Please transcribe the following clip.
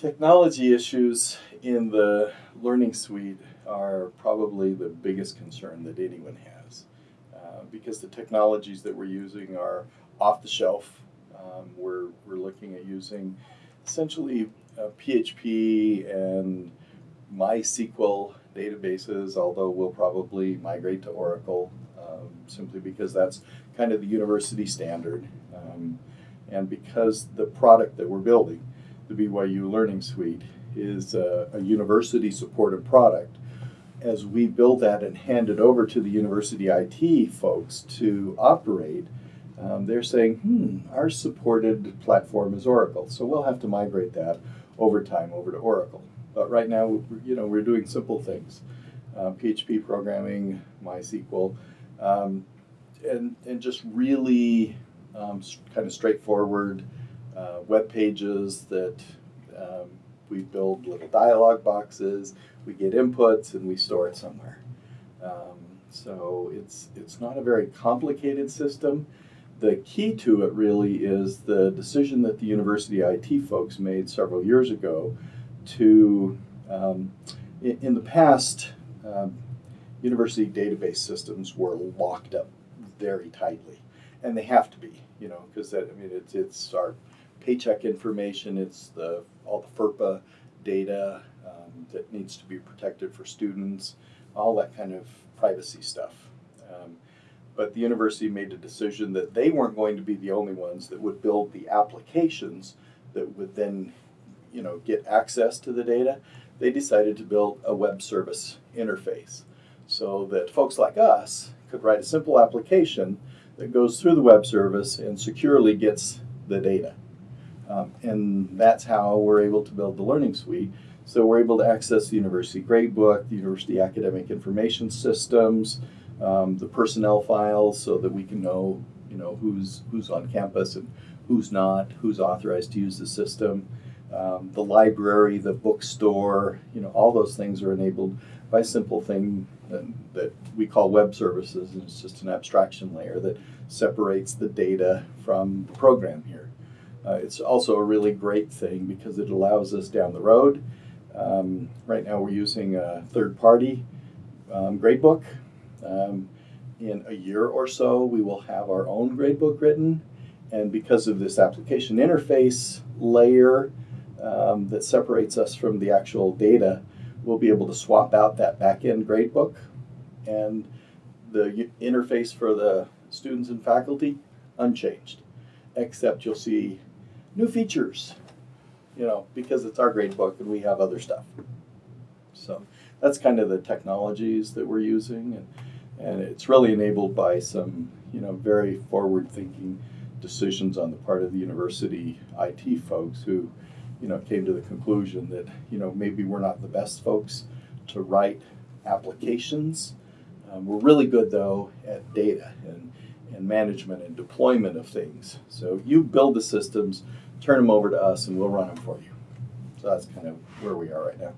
Technology issues in the Learning Suite are probably the biggest concern that anyone has uh, because the technologies that we're using are off the shelf. Um, we're, we're looking at using essentially uh, PHP and MySQL databases, although we'll probably migrate to Oracle um, simply because that's kind of the university standard. Um, and because the product that we're building the BYU Learning Suite is a, a university supported product. As we build that and hand it over to the university IT folks to operate, um, they're saying, hmm, our supported platform is Oracle. So we'll have to migrate that over time over to Oracle. But right now, you know, we're doing simple things. Uh, PHP programming, MySQL, um, and, and just really um, kind of straightforward uh, web pages that um, we build little dialog boxes, we get inputs, and we store it somewhere. Um, so it's it's not a very complicated system. The key to it really is the decision that the university IT folks made several years ago to, um, in, in, the past, um, university database systems were locked up very tightly, and they have to be, you know, because that, I mean it's it's our paycheck information, it's the all the FERPA data um, that needs to be protected for students, all that kind of privacy stuff. Um, but the university made a decision that they weren't going to be the only ones that would build the applications that would then, you know, get access to the data. They decided to build a web service interface so that folks like us could write a simple application that goes through the web service and securely gets the data. Um, and that's how we're able to build the Learning Suite. So we're able to access the university gradebook, the university academic information systems, um, the personnel files, so that we can know, you know, who's who's on campus and who's not, who's authorized to use the system. Um, the library, the bookstore, you know, all those things are enabled by a simple thing that, that we call web services. And it's just an abstraction layer that separates the data from the program. Uh, it's also a really great thing because it allows us down the road. Um, right now we're using a third-party um, gradebook. Um, in a year or so we will have our own gradebook written and because of this application interface layer um, that separates us from the actual data, we'll be able to swap out that back-end gradebook and the interface for the students and faculty unchanged except you'll see new features, you know, because it's our grade book and we have other stuff. So that's kind of the technologies that we're using, and, and it's really enabled by some, you know, very forward-thinking decisions on the part of the university IT folks who, you know, came to the conclusion that, you know, maybe we're not the best folks to write applications. Um, we're really good though at data and, and management and deployment of things. So you build the systems, turn them over to us, and we'll run them for you. So that's kind of where we are right now.